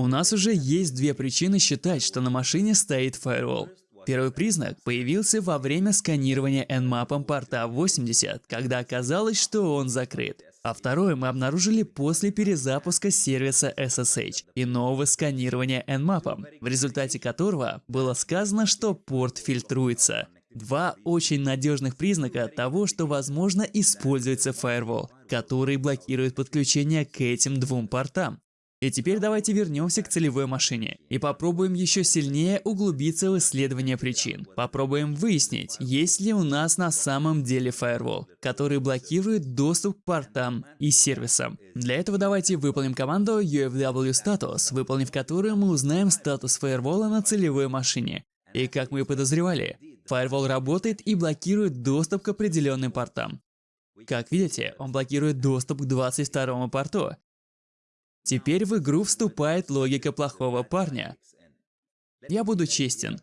У нас уже есть две причины считать, что на машине стоит фаервол. Первый признак появился во время сканирования Nmap порта 80, когда оказалось, что он закрыт. А второе мы обнаружили после перезапуска сервиса SSH и нового сканирования Nmap, в результате которого было сказано, что порт фильтруется. Два очень надежных признака того, что возможно используется Firewall, который блокирует подключение к этим двум портам. И теперь давайте вернемся к целевой машине и попробуем еще сильнее углубиться в исследование причин. Попробуем выяснить, есть ли у нас на самом деле Firewall, который блокирует доступ к портам и сервисам. Для этого давайте выполним команду UFW status, выполнив которую мы узнаем статус Firewall на целевой машине. И как мы и подозревали, Firewall работает и блокирует доступ к определенным портам. Как видите, он блокирует доступ к 22 порту. Теперь в игру вступает логика плохого парня. Я буду честен.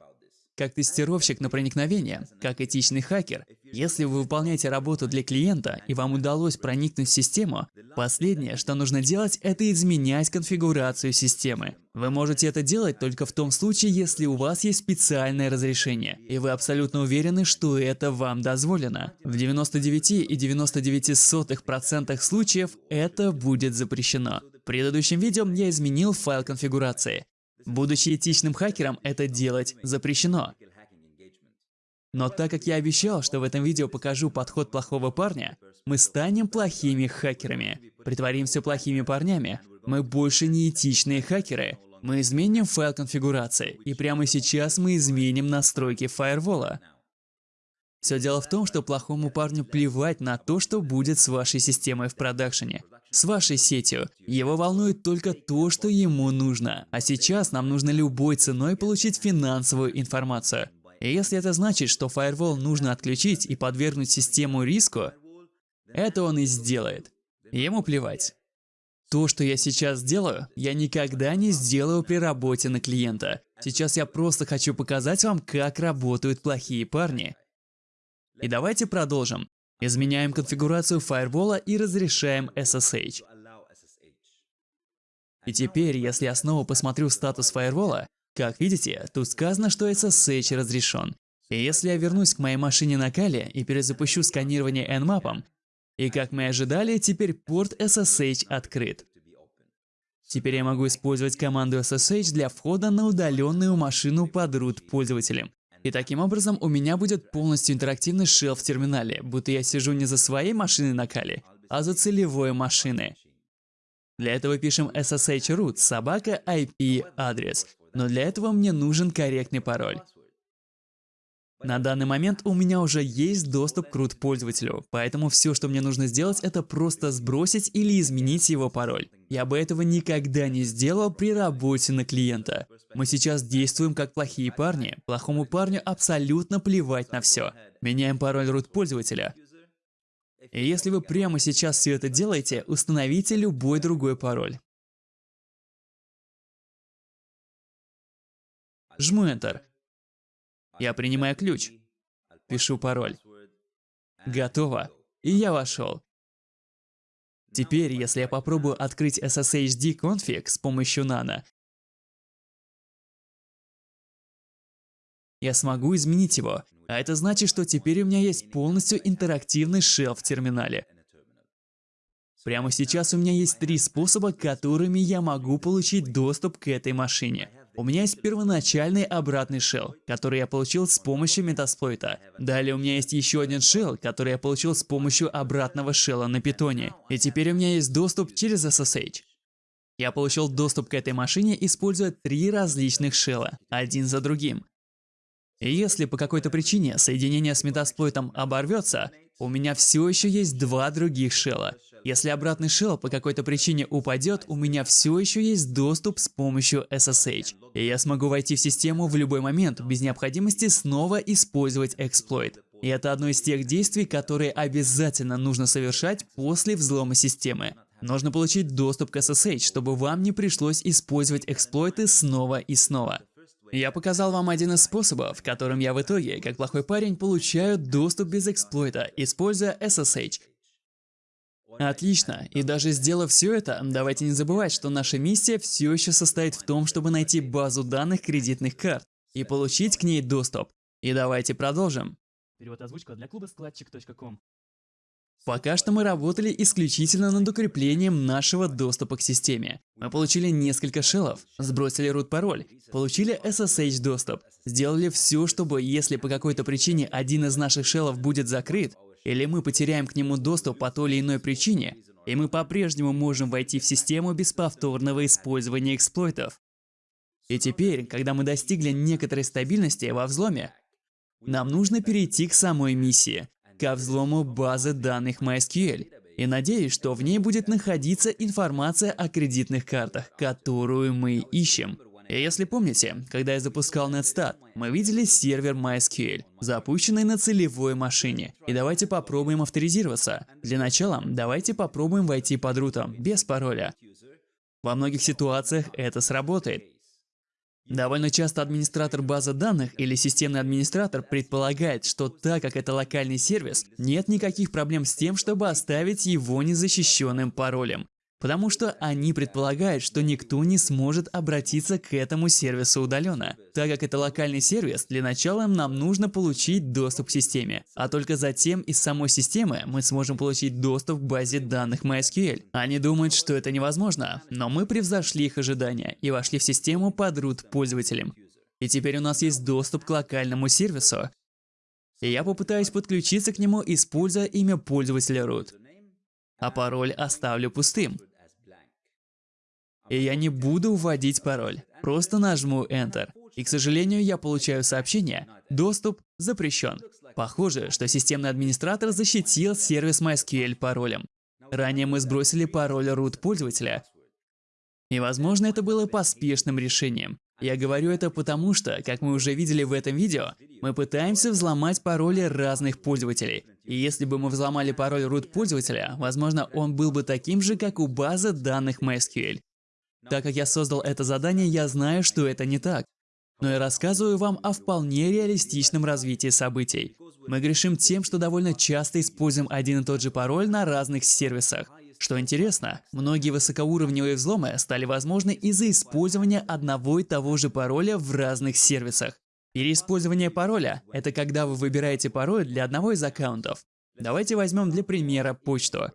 Как тестировщик на проникновение, как этичный хакер, если вы выполняете работу для клиента и вам удалось проникнуть в систему, последнее, что нужно делать, это изменять конфигурацию системы. Вы можете это делать только в том случае, если у вас есть специальное разрешение, и вы абсолютно уверены, что это вам дозволено. В 99,99% случаев это будет запрещено. Предыдущем видео я изменил файл конфигурации. Будучи этичным хакером, это делать запрещено. Но так как я обещал, что в этом видео покажу подход плохого парня, мы станем плохими хакерами. Притворимся плохими парнями. Мы больше не этичные хакеры. Мы изменим файл конфигурации, и прямо сейчас мы изменим настройки фаервола. Все дело в том, что плохому парню плевать на то, что будет с вашей системой в продакшене с вашей сетью. Его волнует только то, что ему нужно. А сейчас нам нужно любой ценой получить финансовую информацию. И если это значит, что Firewall нужно отключить и подвергнуть систему риску, это он и сделает. Ему плевать. То, что я сейчас делаю, я никогда не сделаю при работе на клиента. Сейчас я просто хочу показать вам, как работают плохие парни. И давайте продолжим. Изменяем конфигурацию фаервола и разрешаем SSH. И теперь, если я снова посмотрю статус фаервола, как видите, тут сказано, что SSH разрешен. И если я вернусь к моей машине на Кале и перезапущу сканирование Nmap, и как мы ожидали, теперь порт SSH открыт. Теперь я могу использовать команду SSH для входа на удаленную машину под root пользователем. И таким образом у меня будет полностью интерактивный шел в терминале, будто я сижу не за своей машиной на Кали, а за целевой машины. Для этого пишем SSH root собака IP адрес, но для этого мне нужен корректный пароль. На данный момент у меня уже есть доступ к root пользователю, поэтому все, что мне нужно сделать, это просто сбросить или изменить его пароль. Я бы этого никогда не сделал при работе на клиента. Мы сейчас действуем как плохие парни. Плохому парню абсолютно плевать на все. Меняем пароль root пользователя. И если вы прямо сейчас все это делаете, установите любой другой пароль. Жму Enter. Я принимаю ключ. Пишу пароль. Готово. И я вошел. Теперь, если я попробую открыть SSHD конфиг с помощью Nano, я смогу изменить его. А это значит, что теперь у меня есть полностью интерактивный шел в терминале. Прямо сейчас у меня есть три способа, которыми я могу получить доступ к этой машине. У меня есть первоначальный обратный shell, который я получил с помощью метасплойта. Далее у меня есть еще один shell, который я получил с помощью обратного шелла на питоне. И теперь у меня есть доступ через SSH. Я получил доступ к этой машине, используя три различных шелла, один за другим. И если по какой-то причине соединение с метасплойтом оборвется, у меня все еще есть два других шелла. Если обратный шелл по какой-то причине упадет, у меня все еще есть доступ с помощью SSH. И я смогу войти в систему в любой момент, без необходимости снова использовать эксплойт. И это одно из тех действий, которые обязательно нужно совершать после взлома системы. Нужно получить доступ к SSH, чтобы вам не пришлось использовать эксплойты снова и снова. Я показал вам один из способов, которым я в итоге, как плохой парень, получаю доступ без эксплойта, используя SSH. Отлично. И даже сделав все это, давайте не забывать, что наша миссия все еще состоит в том, чтобы найти базу данных кредитных карт и получить к ней доступ. И давайте продолжим. Перевод озвучка для клуба складчик.ком. Пока что мы работали исключительно над укреплением нашего доступа к системе. Мы получили несколько шеллов, сбросили root-пароль, получили SSH доступ, сделали все, чтобы если по какой-то причине один из наших шеллов будет закрыт, или мы потеряем к нему доступ по той или иной причине, и мы по-прежнему можем войти в систему без повторного использования эксплойтов. И теперь, когда мы достигли некоторой стабильности во взломе, нам нужно перейти к самой миссии, ко взлому базы данных MySQL. И надеюсь, что в ней будет находиться информация о кредитных картах, которую мы ищем. И если помните, когда я запускал Netstat, мы видели сервер MySQL, запущенный на целевой машине. И давайте попробуем авторизироваться. Для начала, давайте попробуем войти под рутом, без пароля. Во многих ситуациях это сработает. Довольно часто администратор базы данных или системный администратор предполагает, что так как это локальный сервис, нет никаких проблем с тем, чтобы оставить его незащищенным паролем. Потому что они предполагают, что никто не сможет обратиться к этому сервису удаленно. Так как это локальный сервис, для начала нам нужно получить доступ к системе. А только затем из самой системы мы сможем получить доступ к базе данных MySQL. Они думают, что это невозможно, но мы превзошли их ожидания и вошли в систему под root пользователем. И теперь у нас есть доступ к локальному сервису. И я попытаюсь подключиться к нему, используя имя пользователя root а пароль оставлю пустым. И я не буду вводить пароль, просто нажму Enter. И, к сожалению, я получаю сообщение «Доступ запрещен». Похоже, что системный администратор защитил сервис MySQL паролем. Ранее мы сбросили пароль root пользователя. И, возможно, это было поспешным решением. Я говорю это потому, что, как мы уже видели в этом видео, мы пытаемся взломать пароли разных пользователей. И если бы мы взломали пароль root пользователя, возможно, он был бы таким же, как у базы данных MySQL. Так как я создал это задание, я знаю, что это не так. Но я рассказываю вам о вполне реалистичном развитии событий. Мы грешим тем, что довольно часто используем один и тот же пароль на разных сервисах. Что интересно, многие высокоуровневые взломы стали возможны из-за использования одного и того же пароля в разных сервисах. Переиспользование пароля – это когда вы выбираете пароль для одного из аккаунтов. Давайте возьмем для примера почту.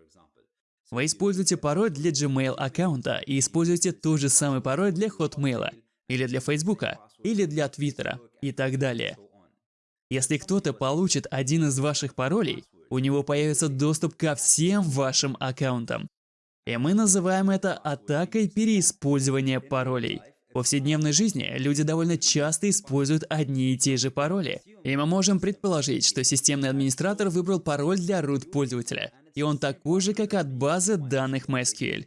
Вы используете пароль для Gmail аккаунта и используете тот же самый пароль для Hotmail, или для Facebook, или для Twitter и так далее. Если кто-то получит один из ваших паролей, у него появится доступ ко всем вашим аккаунтам. И мы называем это атакой переиспользования паролей. В повседневной жизни люди довольно часто используют одни и те же пароли. И мы можем предположить, что системный администратор выбрал пароль для root пользователя, и он такой же, как от базы данных MySQL.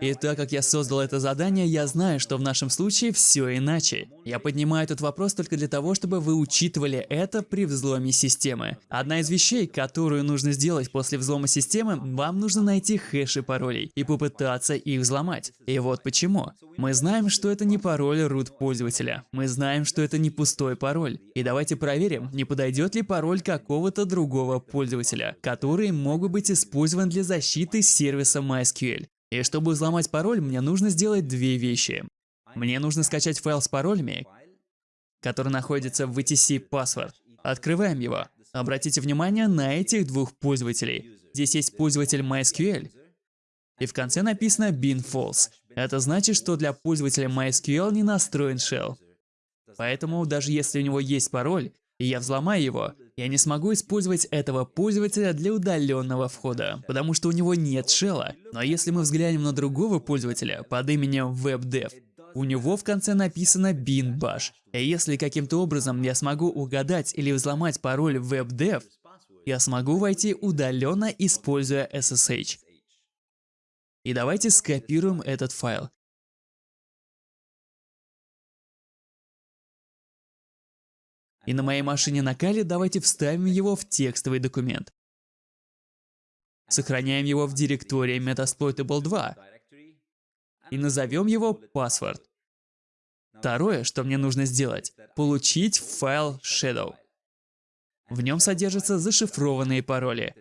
И так как я создал это задание, я знаю, что в нашем случае все иначе. Я поднимаю этот вопрос только для того, чтобы вы учитывали это при взломе системы. Одна из вещей, которую нужно сделать после взлома системы, вам нужно найти хэши паролей и попытаться их взломать. И вот почему. Мы знаем, что это не пароль root пользователя. Мы знаем, что это не пустой пароль. И давайте проверим, не подойдет ли пароль какого-то другого пользователя, который мог бы быть использован для защиты сервиса MySQL. И чтобы взломать пароль, мне нужно сделать две вещи. Мне нужно скачать файл с паролями, который находится в VTC Password. Открываем его. Обратите внимание на этих двух пользователей. Здесь есть пользователь MySQL, и в конце написано bin false. Это значит, что для пользователя MySQL не настроен shell. Поэтому даже если у него есть пароль, и я взломаю его, я не смогу использовать этого пользователя для удаленного входа, потому что у него нет шелла. Но если мы взглянем на другого пользователя под именем WebDev, у него в конце написано bin bash. И если каким-то образом я смогу угадать или взломать пароль WebDev, я смогу войти удаленно, используя SSH. И давайте скопируем этот файл. И на моей машине на Кали давайте вставим его в текстовый документ. Сохраняем его в директории Metasploitable 2 и назовем его password. Второе, что мне нужно сделать – получить файл shadow. В нем содержатся зашифрованные пароли.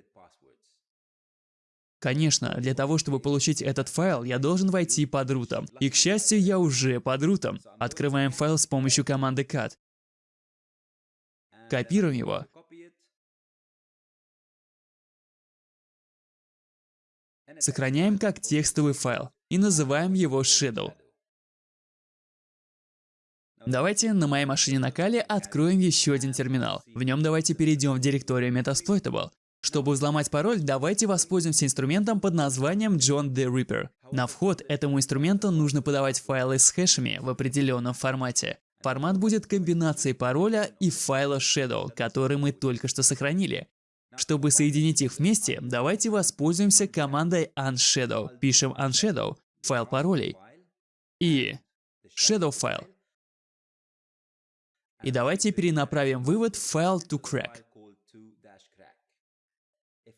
Конечно, для того, чтобы получить этот файл, я должен войти под рутом. И, к счастью, я уже под рутом. Открываем файл с помощью команды cat. Копируем его. Сохраняем как текстовый файл и называем его shadow. Давайте на моей машине на Кали откроем еще один терминал. В нем давайте перейдем в директорию Metasploitable. Чтобы взломать пароль, давайте воспользуемся инструментом под названием John the Ripper. На вход этому инструменту нужно подавать файлы с хэшами в определенном формате. Формат будет комбинацией пароля и файла Shadow, который мы только что сохранили. Чтобы соединить их вместе, давайте воспользуемся командой unshadow. Пишем unshadow, файл паролей, и shadow файл. И давайте перенаправим вывод в файл toCrack.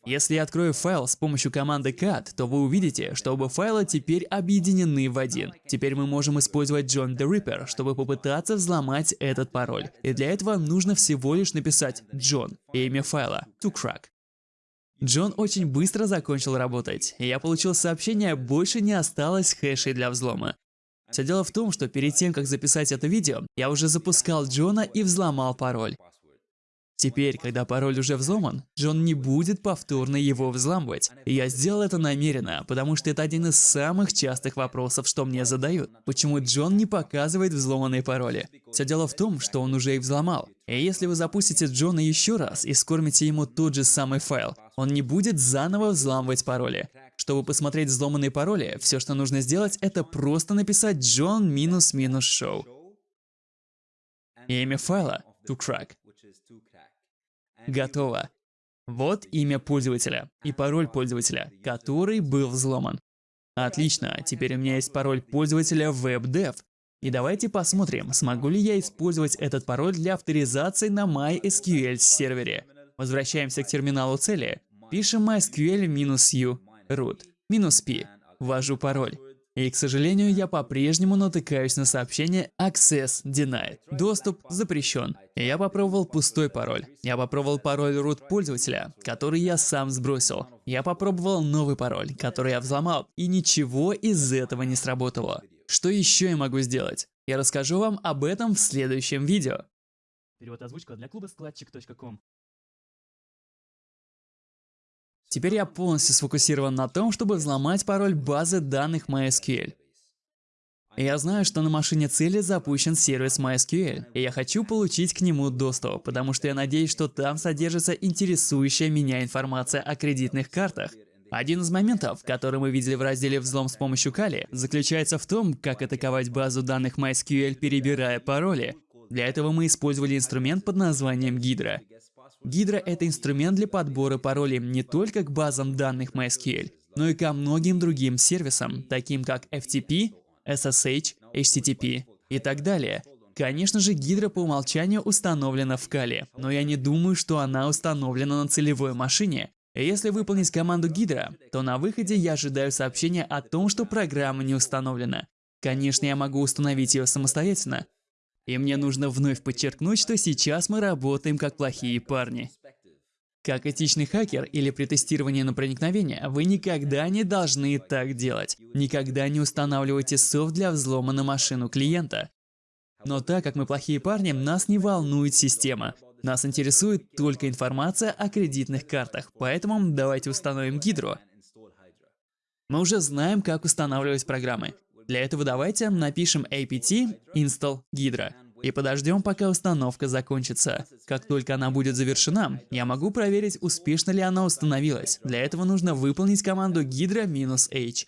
Если я открою файл с помощью команды cat, то вы увидите, что оба файла теперь объединены в один. Теперь мы можем использовать John the Ripper, чтобы попытаться взломать этот пароль. И для этого нужно всего лишь написать John и имя файла toCrack. Джон очень быстро закончил работать, и я получил сообщение «Больше не осталось хэшей для взлома». Все дело в том, что перед тем, как записать это видео, я уже запускал Джона и взломал пароль. Теперь, когда пароль уже взломан, Джон не будет повторно его взламывать. И я сделал это намеренно, потому что это один из самых частых вопросов, что мне задают. Почему Джон не показывает взломанные пароли? Все дело в том, что он уже их взломал. И если вы запустите Джона еще раз и скормите ему тот же самый файл, он не будет заново взламывать пароли. Чтобы посмотреть взломанные пароли, все, что нужно сделать, это просто написать John минус минус show. Имя файла – toCrack. Готово. Вот имя пользователя и пароль пользователя, который был взломан. Отлично, теперь у меня есть пароль пользователя WebDev. И давайте посмотрим, смогу ли я использовать этот пароль для авторизации на MySQL сервере. Возвращаемся к терминалу цели. Пишем MySQL-u root -p. Ввожу пароль. И, к сожалению, я по-прежнему натыкаюсь на сообщение Access Denied. Доступ запрещен. Я попробовал пустой пароль. Я попробовал пароль root пользователя, который я сам сбросил. Я попробовал новый пароль, который я взломал, и ничего из этого не сработало. Что еще я могу сделать? Я расскажу вам об этом в следующем видео. Перевод озвучка для клуба складчик.ком. Теперь я полностью сфокусирован на том, чтобы взломать пароль базы данных MySQL. Я знаю, что на машине цели запущен сервис MySQL, и я хочу получить к нему доступ, потому что я надеюсь, что там содержится интересующая меня информация о кредитных картах. Один из моментов, который мы видели в разделе «Взлом с помощью Кали», заключается в том, как атаковать базу данных MySQL, перебирая пароли. Для этого мы использовали инструмент под названием Hydra. Hydra — это инструмент для подбора паролей не только к базам данных MySQL, но и ко многим другим сервисам, таким как FTP, SSH, HTTP и так далее. Конечно же, Hydra по умолчанию установлена в Kali, но я не думаю, что она установлена на целевой машине. Если выполнить команду Hydra, то на выходе я ожидаю сообщения о том, что программа не установлена. Конечно, я могу установить ее самостоятельно, и мне нужно вновь подчеркнуть, что сейчас мы работаем как плохие парни. Как этичный хакер или при тестировании на проникновение, вы никогда не должны так делать. Никогда не устанавливайте софт для взлома на машину клиента. Но так как мы плохие парни, нас не волнует система. Нас интересует только информация о кредитных картах, поэтому давайте установим гидру. Мы уже знаем, как устанавливать программы. Для этого давайте напишем apt install Hydra и подождем, пока установка закончится. Как только она будет завершена, я могу проверить, успешно ли она установилась. Для этого нужно выполнить команду hydra-h.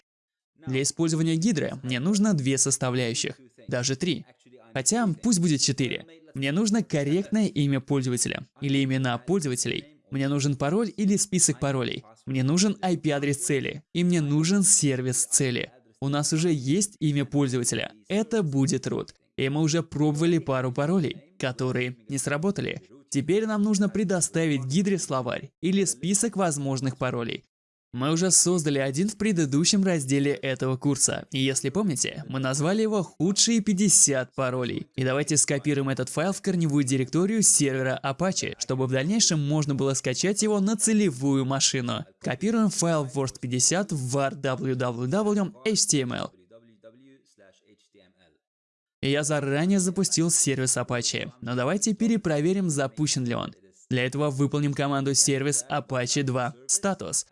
Для использования Hydra мне нужно две составляющих, даже три. Хотя пусть будет четыре. Мне нужно корректное имя пользователя или имена пользователей. Мне нужен пароль или список паролей. Мне нужен IP-адрес цели. И мне нужен сервис цели у нас уже есть имя пользователя. Это будет root. И мы уже пробовали пару паролей, которые не сработали. Теперь нам нужно предоставить гидре словарь или список возможных паролей. Мы уже создали один в предыдущем разделе этого курса. И если помните, мы назвали его «Худшие 50 паролей». И давайте скопируем этот файл в корневую директорию сервера Apache, чтобы в дальнейшем можно было скачать его на целевую машину. Копируем файл worst50 в var www.html. Я заранее запустил сервис Apache, но давайте перепроверим, запущен ли он. Для этого выполним команду сервис Apache 2 status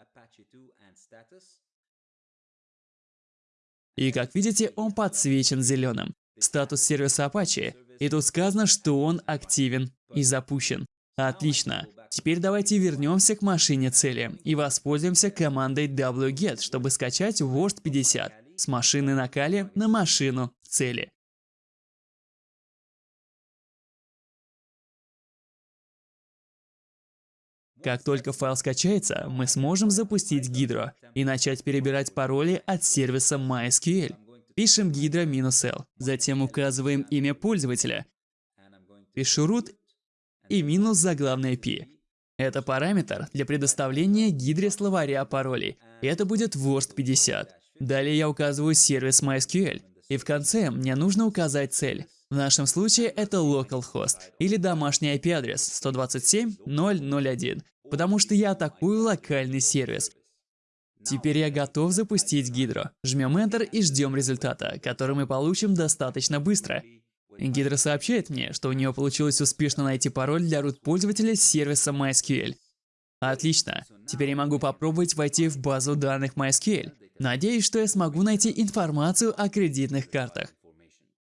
И как видите, он подсвечен зеленым. Статус сервиса Apache. И тут сказано, что он активен и запущен. Отлично. Теперь давайте вернемся к машине цели и воспользуемся командой wget, чтобы скачать Word 50 с машины на Кали на машину цели. Как только файл скачается, мы сможем запустить Гидро и начать перебирать пароли от сервиса MySQL. Пишем hydro-l, затем указываем имя пользователя, пишу root и минус заглавное p. Это параметр для предоставления гидре словаря паролей, это будет worst50. Далее я указываю сервис MySQL, и в конце мне нужно указать цель. В нашем случае это localhost или домашний IP-адрес 127.0.0.1, потому что я атакую локальный сервис. Теперь я готов запустить Гидро. Жмем Enter и ждем результата, который мы получим достаточно быстро. Гидро сообщает мне, что у нее получилось успешно найти пароль для root пользователя сервиса MySQL. Отлично. Теперь я могу попробовать войти в базу данных MySQL. Надеюсь, что я смогу найти информацию о кредитных картах.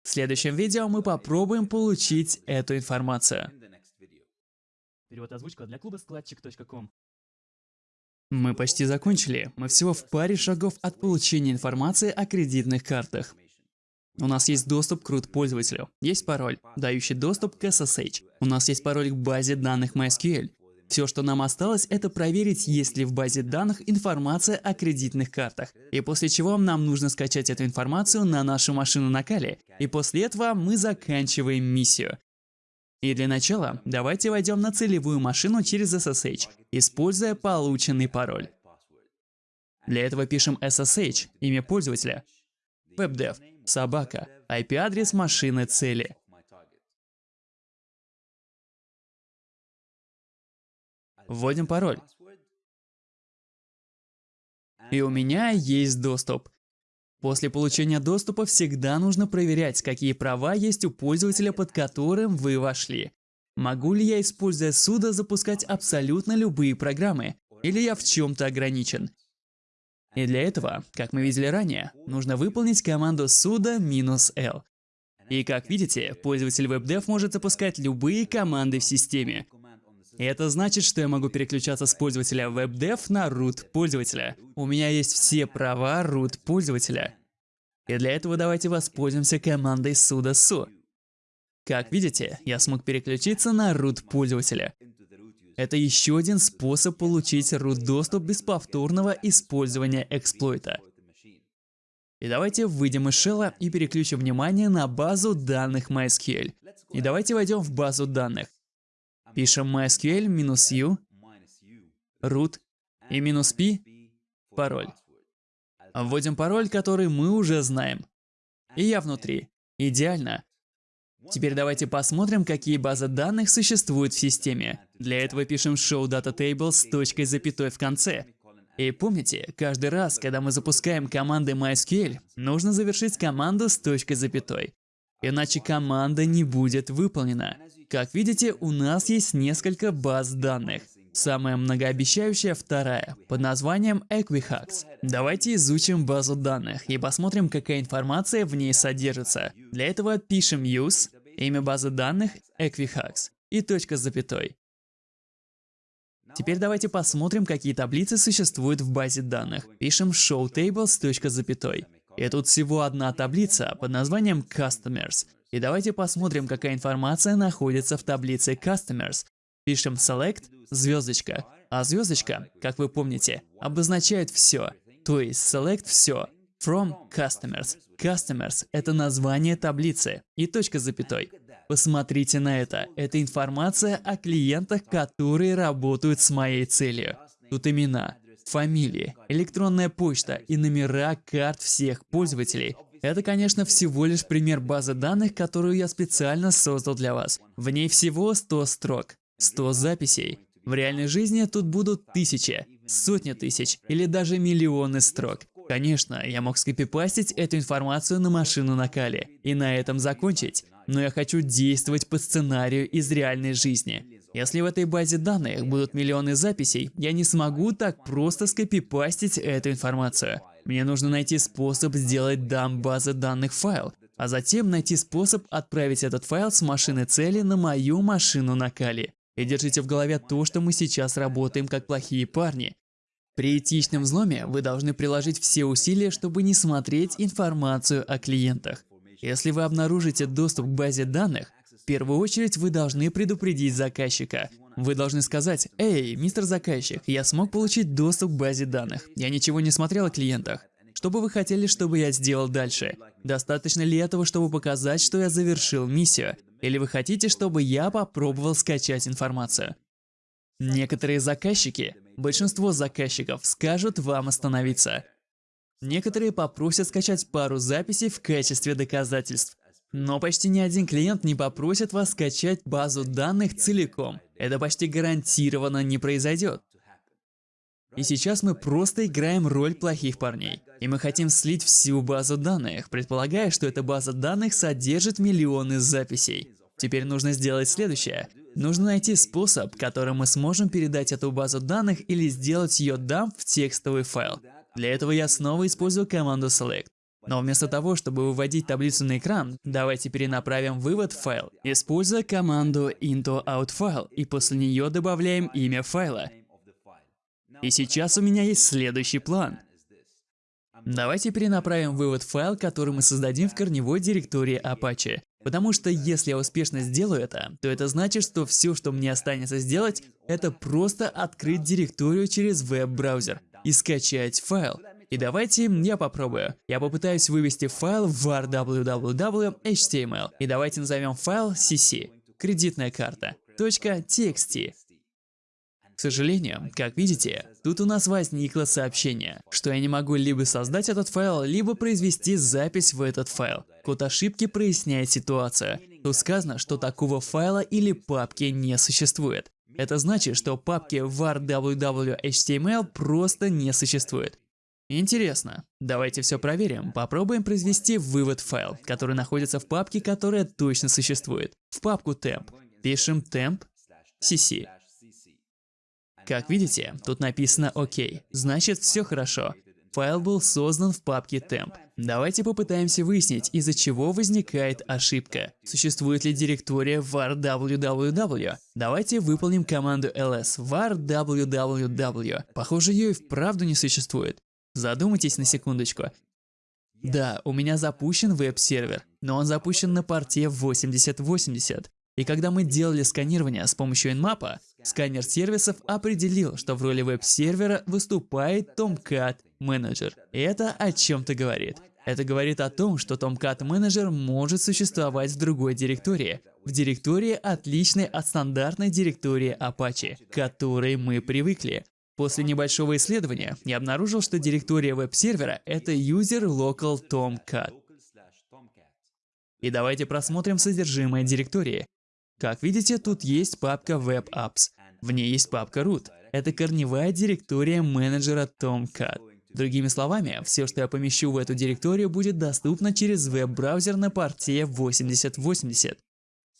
В следующем видео мы попробуем получить эту информацию. Перевод озвучка для клуба складчик.ком. Мы почти закончили. Мы всего в паре шагов от получения информации о кредитных картах. У нас есть доступ к root пользователю, есть пароль, дающий доступ к SSH. У нас есть пароль к базе данных MySQL. Все, что нам осталось, это проверить, есть ли в базе данных информация о кредитных картах. И после чего нам нужно скачать эту информацию на нашу машину на Кали. И после этого мы заканчиваем миссию. И для начала давайте войдем на целевую машину через SSH, используя полученный пароль. Для этого пишем SSH, имя пользователя, webdev, собака, IP-адрес машины цели. Вводим пароль. И у меня есть доступ. После получения доступа всегда нужно проверять, какие права есть у пользователя, под которым вы вошли. Могу ли я, используя суда, запускать абсолютно любые программы? Или я в чем-то ограничен? И для этого, как мы видели ранее, нужно выполнить команду sudo-l. И как видите, пользователь WebDev может запускать любые команды в системе. И это значит, что я могу переключаться с пользователя WebDev на root пользователя. У меня есть все права root пользователя. И для этого давайте воспользуемся командой sudo su. Как видите, я смог переключиться на root пользователя. Это еще один способ получить root доступ без повторного использования эксплойта. И давайте выйдем из шелла и переключим внимание на базу данных MySQL. И давайте войдем в базу данных. Пишем MySQL-u, root и минус «p» – пароль. Вводим пароль, который мы уже знаем. И я внутри. Идеально. Теперь давайте посмотрим, какие базы данных существуют в системе. Для этого пишем show data table с точкой запятой в конце. И помните, каждый раз, когда мы запускаем команды MySQL, нужно завершить команду с точкой запятой. Иначе команда не будет выполнена. Как видите, у нас есть несколько баз данных. Самая многообещающая вторая, под названием Equifax. Давайте изучим базу данных и посмотрим, какая информация в ней содержится. Для этого пишем use, имя базы данных Equifax и точка с запятой. Теперь давайте посмотрим, какие таблицы существуют в базе данных. Пишем show tables точка с запятой. И тут всего одна таблица под названием Customers. И давайте посмотрим, какая информация находится в таблице Customers. Пишем select, звездочка. А звездочка, как вы помните, обозначает все. То есть select все. From customers. Customers – это название таблицы и точка с запятой. Посмотрите на это. Это информация о клиентах, которые работают с моей целью. Тут имена. Фамилии, электронная почта и номера карт всех пользователей. Это, конечно, всего лишь пример базы данных, которую я специально создал для вас. В ней всего 100 строк, 100 записей. В реальной жизни тут будут тысячи, сотни тысяч или даже миллионы строк. Конечно, я мог скопипастить эту информацию на машину на Кали и на этом закончить, но я хочу действовать по сценарию из реальной жизни. Если в этой базе данных будут миллионы записей, я не смогу так просто скопипастить эту информацию. Мне нужно найти способ сделать дам базы данных файл, а затем найти способ отправить этот файл с машины цели на мою машину на Кали. И держите в голове то, что мы сейчас работаем как плохие парни. При этичном взломе вы должны приложить все усилия, чтобы не смотреть информацию о клиентах. Если вы обнаружите доступ к базе данных, в первую очередь вы должны предупредить заказчика. Вы должны сказать, «Эй, мистер заказчик, я смог получить доступ к базе данных. Я ничего не смотрел о клиентах. Что бы вы хотели, чтобы я сделал дальше? Достаточно ли этого, чтобы показать, что я завершил миссию? Или вы хотите, чтобы я попробовал скачать информацию?» Некоторые заказчики большинство заказчиков скажут вам остановиться. Некоторые попросят скачать пару записей в качестве доказательств. Но почти ни один клиент не попросит вас скачать базу данных целиком. Это почти гарантированно не произойдет. И сейчас мы просто играем роль плохих парней. И мы хотим слить всю базу данных, предполагая, что эта база данных содержит миллионы записей. Теперь нужно сделать следующее. Нужно найти способ, которым мы сможем передать эту базу данных или сделать ее дамп в текстовый файл. Для этого я снова использую команду select. Но вместо того, чтобы выводить таблицу на экран, давайте перенаправим вывод в файл, используя команду into_out_file, и после нее добавляем имя файла. И сейчас у меня есть следующий план. Давайте перенаправим вывод в файл, который мы создадим в корневой директории Apache. Потому что если я успешно сделаю это, то это значит, что все, что мне останется сделать, это просто открыть директорию через веб-браузер и скачать файл. И давайте я попробую. Я попытаюсь вывести файл в var www.html. И давайте назовем файл cc, кредитная карта, .txt. К сожалению, как видите, тут у нас возникло сообщение, что я не могу либо создать этот файл, либо произвести запись в этот файл. Код ошибки проясняет ситуацию. Тут сказано, что такого файла или папки не существует. Это значит, что папки var www.html просто не существует. Интересно. Давайте все проверим. Попробуем произвести вывод файл, который находится в папке, которая точно существует. В папку temp. Пишем temp cc. Как видите, тут написано «Ок», значит все хорошо. Файл был создан в папке temp. Давайте попытаемся выяснить, из-за чего возникает ошибка. Существует ли директория var www? Давайте выполним команду ls var www. Похоже, ее и вправду не существует. Задумайтесь на секундочку. Да, у меня запущен веб-сервер, но он запущен на порте 8080. И когда мы делали сканирование с помощью Nmap, сканер сервисов определил, что в роли веб-сервера выступает Tomcat Manager. И это о чем-то говорит. Это говорит о том, что Tomcat Manager может существовать в другой директории, в директории, отличной от стандартной директории Apache, к которой мы привыкли. После небольшого исследования я обнаружил, что директория веб-сервера — это user local tomcat. И давайте просмотрим содержимое директории. Как видите, тут есть папка Web Apps. В ней есть папка root. Это корневая директория менеджера Tomcat. Другими словами, все, что я помещу в эту директорию, будет доступно через веб-браузер на порте 8080.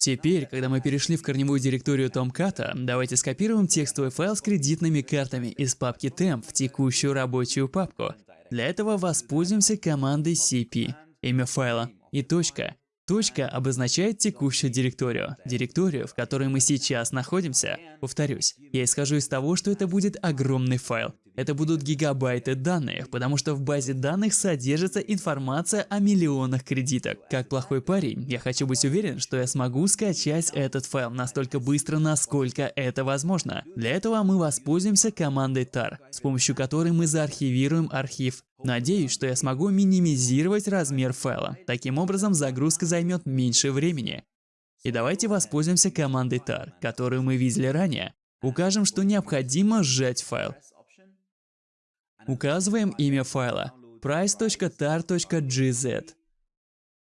Теперь, когда мы перешли в корневую директорию Tomcat, давайте скопируем текстовый файл с кредитными картами из папки temp в текущую рабочую папку. Для этого воспользуемся командой cp, имя файла и точка. Точка обозначает текущую директорию, директорию, в которой мы сейчас находимся. Повторюсь, я исхожу из того, что это будет огромный файл. Это будут гигабайты данных, потому что в базе данных содержится информация о миллионах кредиток. Как плохой парень, я хочу быть уверен, что я смогу скачать этот файл настолько быстро, насколько это возможно. Для этого мы воспользуемся командой tar, с помощью которой мы заархивируем архив Надеюсь, что я смогу минимизировать размер файла. Таким образом, загрузка займет меньше времени. И давайте воспользуемся командой tar, которую мы видели ранее. Укажем, что необходимо сжать файл. Указываем имя файла price.tar.gz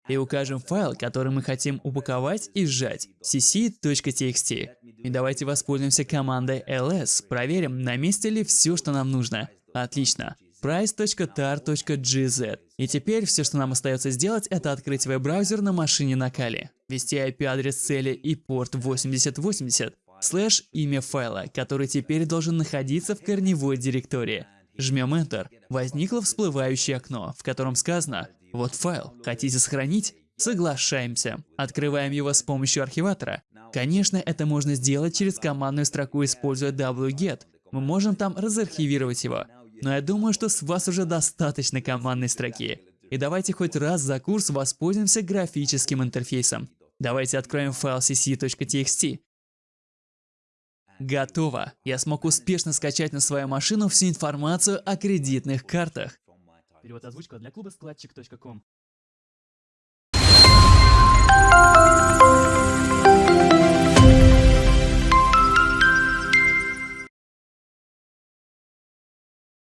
и укажем файл, который мы хотим упаковать и сжать cc.txt. И давайте воспользуемся командой ls, проверим, на месте ли все, что нам нужно. Отлично. price.tar.gz. И теперь все, что нам остается сделать, это открыть веб-браузер на машине на Кали, ввести IP-адрес цели и порт 8080, слэш имя файла, который теперь должен находиться в корневой директории. Жмем Enter. Возникло всплывающее окно, в котором сказано «Вот файл. Хотите сохранить? Соглашаемся. Открываем его с помощью архиватора. Конечно, это можно сделать через командную строку, используя wget. Мы можем там разархивировать его. Но я думаю, что с вас уже достаточно командной строки. И давайте хоть раз за курс воспользуемся графическим интерфейсом. Давайте откроем файл cc.txt. Готово! Я смог успешно скачать на свою машину всю информацию о кредитных картах. Перевод озвучка для клуба складчик.ком.